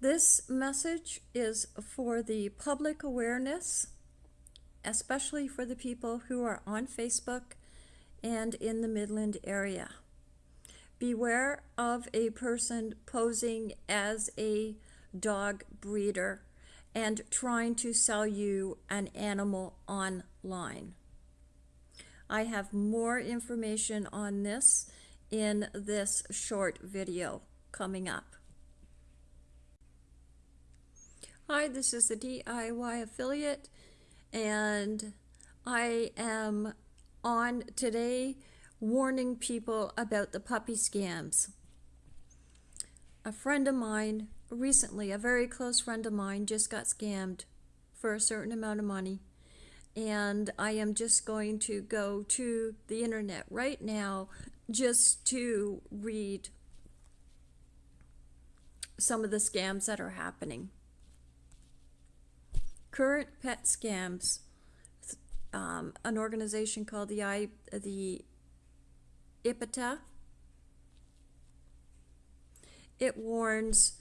This message is for the public awareness, especially for the people who are on Facebook and in the Midland area. Beware of a person posing as a dog breeder and trying to sell you an animal online. I have more information on this in this short video coming up. Hi, this is the DIY affiliate and I am on today warning people about the puppy scams. A friend of mine recently, a very close friend of mine, just got scammed for a certain amount of money. And I am just going to go to the internet right now just to read some of the scams that are happening. Current pet scams. Um, an organization called the I the IPTA. It warns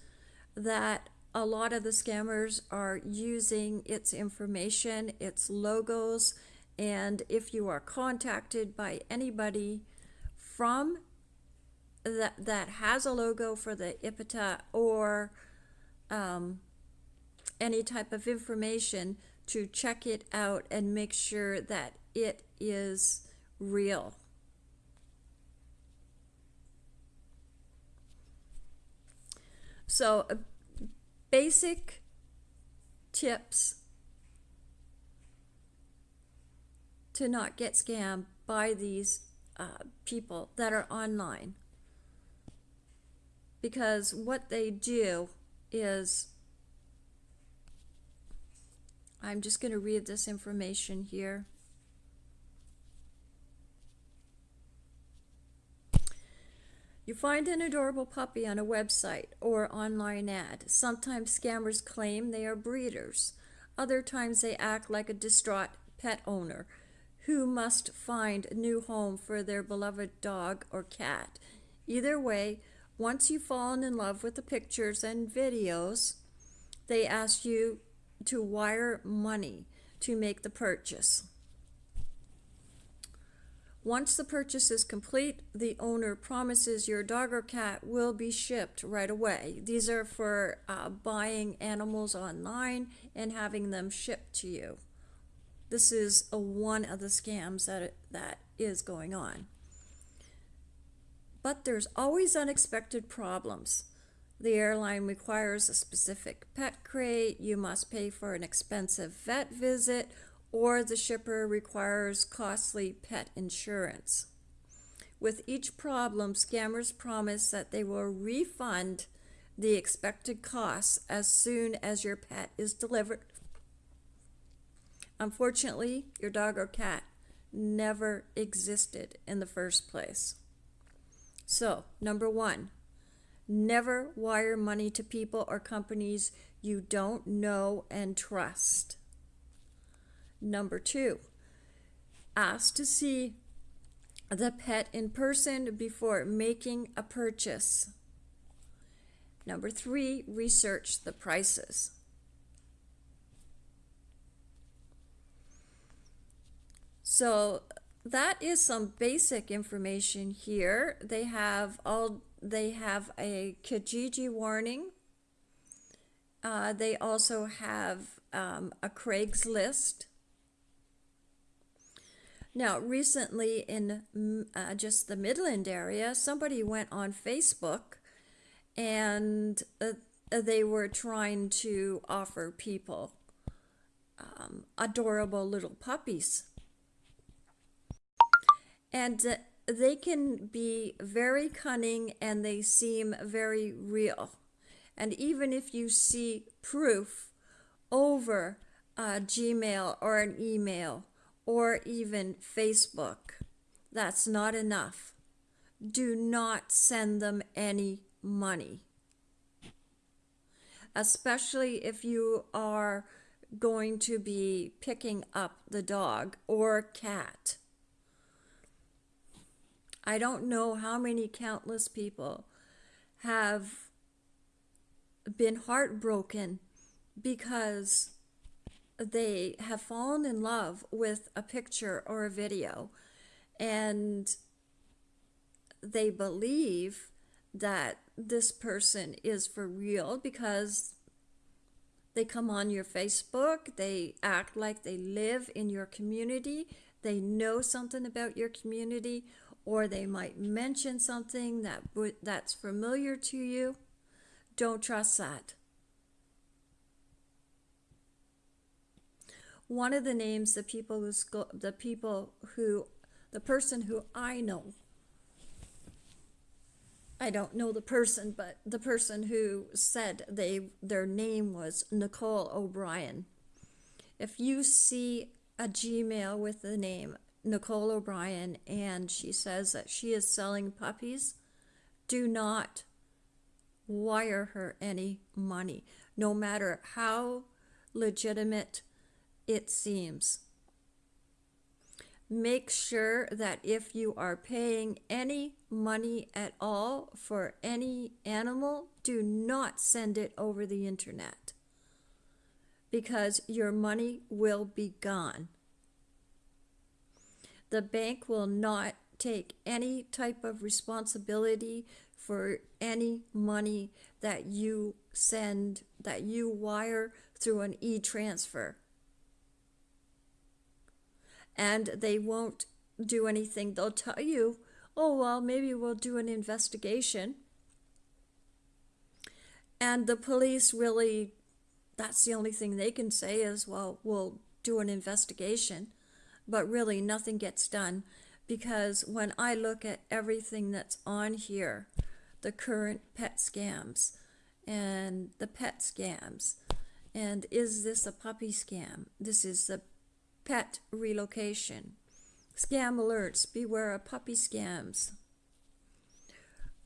that a lot of the scammers are using its information, its logos, and if you are contacted by anybody from that that has a logo for the IPTA or um, any type of information to check it out and make sure that it is real. So, uh, basic tips to not get scammed by these uh, people that are online. Because what they do is, I'm just going to read this information here. You find an adorable puppy on a website or online ad. Sometimes scammers claim they are breeders. Other times they act like a distraught pet owner who must find a new home for their beloved dog or cat. Either way, once you've fallen in love with the pictures and videos, they ask you to wire money to make the purchase. Once the purchase is complete, the owner promises your dog or cat will be shipped right away. These are for uh, buying animals online and having them shipped to you. This is a, one of the scams that, that is going on. But there's always unexpected problems. The airline requires a specific pet crate, you must pay for an expensive vet visit, or the shipper requires costly pet insurance. With each problem, scammers promise that they will refund the expected costs as soon as your pet is delivered. Unfortunately, your dog or cat never existed in the first place. So, number one, never wire money to people or companies you don't know and trust. Number two, ask to see the pet in person before making a purchase. Number three, research the prices. So that is some basic information here. They have all they have a Kijiji warning. Uh, they also have um, a Craigslist now, recently in uh, just the Midland area, somebody went on Facebook and uh, they were trying to offer people um, adorable little puppies. And uh, they can be very cunning and they seem very real. And even if you see proof over a Gmail or an email, or even Facebook. That's not enough. Do not send them any money. Especially if you are going to be picking up the dog or cat. I don't know how many countless people have been heartbroken because they have fallen in love with a picture or a video. And they believe that this person is for real because they come on your Facebook, they act like they live in your community, they know something about your community, or they might mention something that that's familiar to you. Don't trust that. One of the names the people who the people who the person who I know I don't know the person, but the person who said they their name was Nicole O'Brien. If you see a Gmail with the name Nicole O'Brien and she says that she is selling puppies, do not wire her any money, no matter how legitimate it seems make sure that if you are paying any money at all for any animal, do not send it over the internet because your money will be gone. The bank will not take any type of responsibility for any money that you send, that you wire through an e transfer and they won't do anything. They'll tell you, oh, well, maybe we'll do an investigation. And the police really, that's the only thing they can say is, well, we'll do an investigation. But really, nothing gets done because when I look at everything that's on here, the current pet scams and the pet scams, and is this a puppy scam? This is the pet relocation. Scam alerts, beware of puppy scams.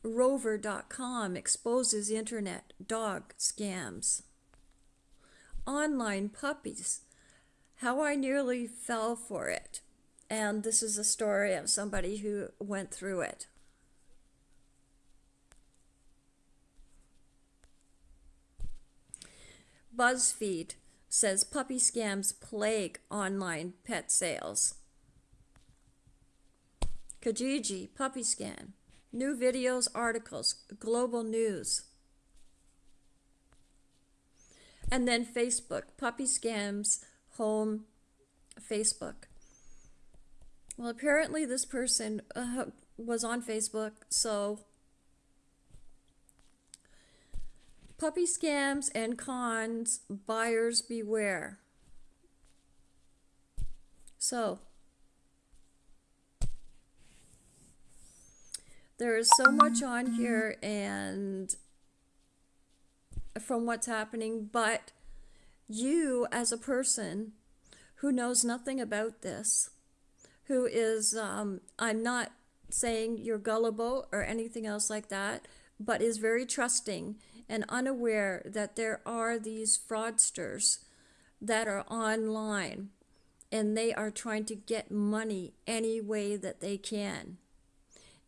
Rover.com exposes internet dog scams. Online puppies, how I nearly fell for it. And this is a story of somebody who went through it. BuzzFeed says puppy scams plague online pet sales. Kijiji, puppy scam. New videos, articles, global news. And then Facebook, puppy scams, home, Facebook. Well, apparently this person uh, was on Facebook, so Puppy scams and cons, buyers beware. So, there is so much on here and from what's happening, but you as a person who knows nothing about this, who is, um, I'm not saying you're gullible or anything else like that, but is very trusting and unaware that there are these fraudsters that are online and they are trying to get money any way that they can.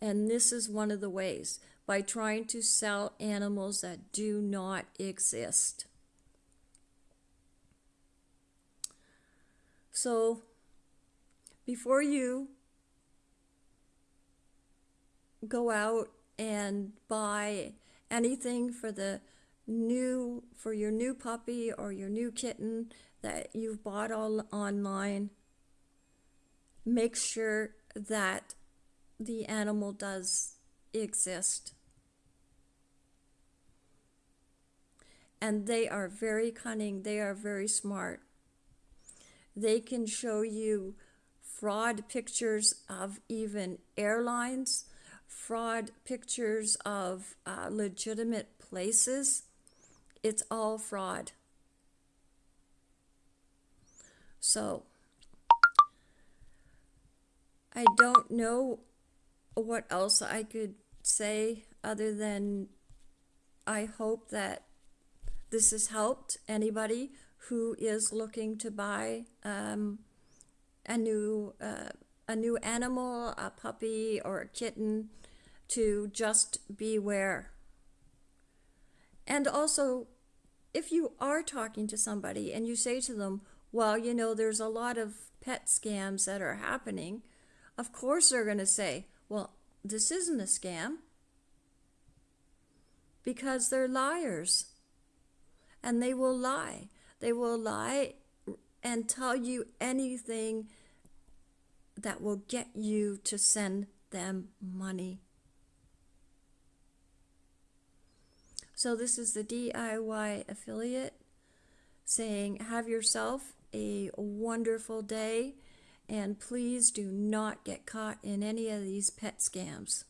And this is one of the ways by trying to sell animals that do not exist. So, before you go out and buy anything for the new for your new puppy or your new kitten that you've bought all online make sure that the animal does exist. And they are very cunning. They are very smart they can show you fraud pictures of even airlines fraud pictures of uh, legitimate places, it's all fraud. So, I don't know what else I could say other than I hope that this has helped anybody who is looking to buy um, a new uh, a new animal, a puppy or a kitten, to just beware. And also, if you are talking to somebody and you say to them, well, you know, there's a lot of pet scams that are happening, of course they're going to say, well, this isn't a scam because they're liars and they will lie. They will lie and tell you anything that will get you to send them money. So, this is the DIY affiliate saying, Have yourself a wonderful day, and please do not get caught in any of these pet scams.